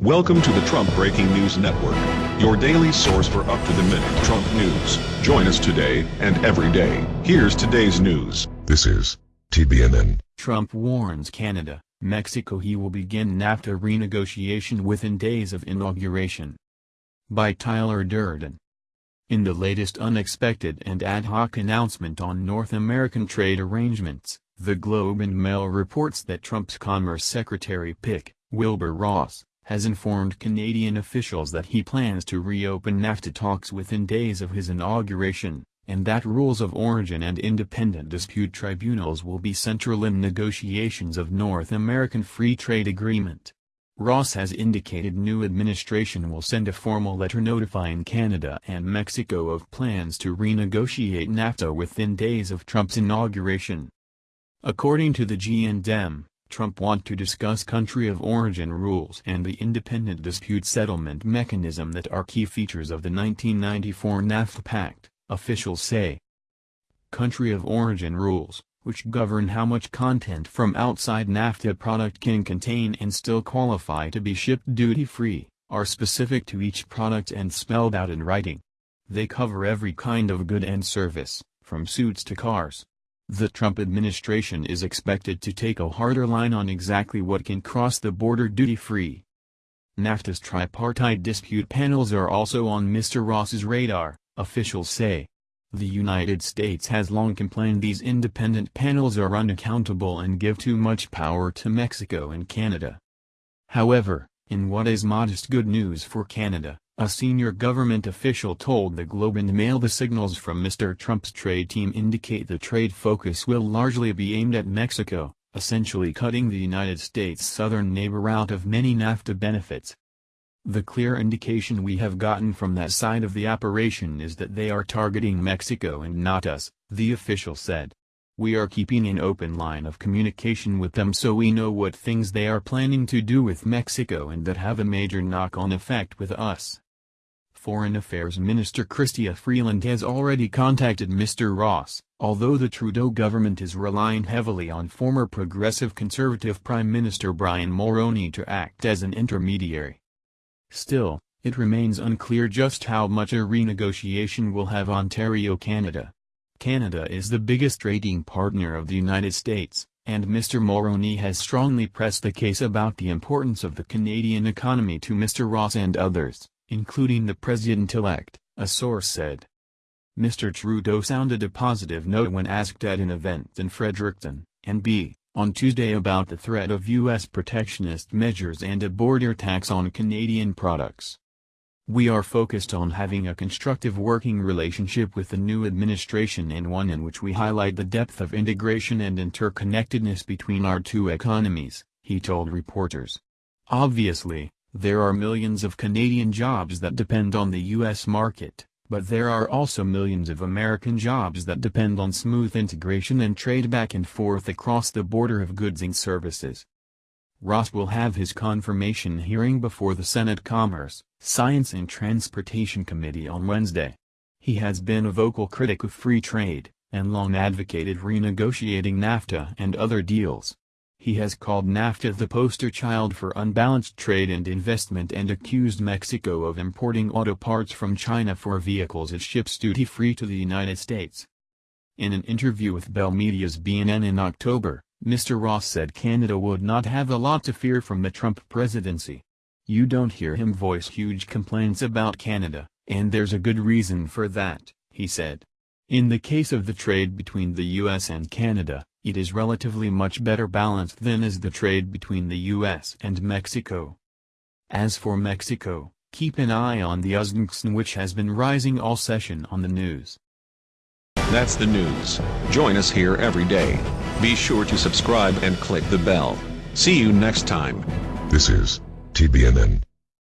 Welcome to the Trump Breaking News Network, your daily source for up-to-the-minute Trump news. Join us today and every day. Here's today's news. This is TBNN. Trump warns Canada, Mexico he will begin NAFTA renegotiation within days of inauguration. By Tyler Durden. In the latest unexpected and ad hoc announcement on North American trade arrangements, the Globe and Mail reports that Trump's Commerce Secretary Pick, Wilbur Ross, has informed Canadian officials that he plans to reopen NAFTA talks within days of his inauguration, and that rules of origin and independent dispute tribunals will be central in negotiations of North American Free Trade Agreement. Ross has indicated new administration will send a formal letter notifying Canada and Mexico of plans to renegotiate NAFTA within days of Trump's inauguration. According to the G&M, Trump want to discuss country of origin rules and the independent dispute settlement mechanism that are key features of the 1994 NAFTA Pact, officials say. Country of origin rules, which govern how much content from outside NAFTA product can contain and still qualify to be shipped duty-free, are specific to each product and spelled out in writing. They cover every kind of good and service, from suits to cars, the Trump administration is expected to take a harder line on exactly what can cross the border duty-free. NAFTA's tripartite dispute panels are also on Mr. Ross's radar, officials say. The United States has long complained these independent panels are unaccountable and give too much power to Mexico and Canada. However, in what is modest good news for Canada, a senior government official told the Globe and Mail the signals from Mr. Trump's trade team indicate the trade focus will largely be aimed at Mexico, essentially cutting the United States' southern neighbor out of many NAFTA benefits. The clear indication we have gotten from that side of the operation is that they are targeting Mexico and not us, the official said. We are keeping an open line of communication with them so we know what things they are planning to do with Mexico and that have a major knock-on effect with us. Foreign Affairs Minister Chrystia Freeland has already contacted Mr. Ross, although the Trudeau government is relying heavily on former Progressive Conservative Prime Minister Brian Mulroney to act as an intermediary. Still, it remains unclear just how much a renegotiation will have Ontario Canada. Canada is the biggest trading partner of the United States, and Mr. Mulroney has strongly pressed the case about the importance of the Canadian economy to Mr. Ross and others including the president-elect, a source said. Mr. Trudeau sounded a positive note when asked at an event in Fredericton, NB, on Tuesday about the threat of U.S. protectionist measures and a border tax on Canadian products. We are focused on having a constructive working relationship with the new administration and one in which we highlight the depth of integration and interconnectedness between our two economies, he told reporters. Obviously, there are millions of Canadian jobs that depend on the U.S. market, but there are also millions of American jobs that depend on smooth integration and trade back and forth across the border of goods and services. Ross will have his confirmation hearing before the Senate Commerce, Science and Transportation Committee on Wednesday. He has been a vocal critic of free trade, and long advocated renegotiating NAFTA and other deals. He has called NAFTA the poster child for unbalanced trade and investment and accused Mexico of importing auto parts from China for vehicles it ships duty-free to the United States. In an interview with Bell Media's BNN in October, Mr. Ross said Canada would not have a lot to fear from the Trump presidency. You don't hear him voice huge complaints about Canada, and there's a good reason for that, he said. In the case of the trade between the U.S. and Canada, it is relatively much better balanced than is the trade between the U.S. and Mexico. As for Mexico, keep an eye on the Uzbekistan which has been rising all session on the news. That's the news. Join us here every day. Be sure to subscribe and click the bell. See you next time. This is TBNN.